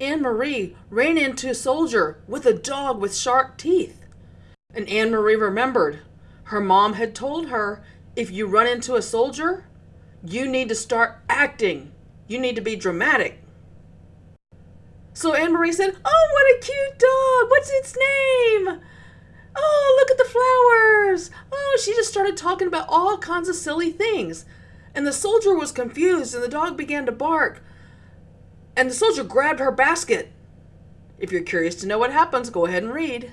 Annemarie ran into a soldier with a dog with sharp teeth. And Annemarie remembered her mom had told her if you run into a soldier, you need to start acting. You need to be dramatic. So Annemarie said, Oh, what a cute dog! What's its name? Oh, look at the flowers! Oh, she just started talking about all kinds of silly things. And the soldier was confused and the dog began to bark. And the soldier grabbed her basket. If you're curious to know what happens, go ahead and read.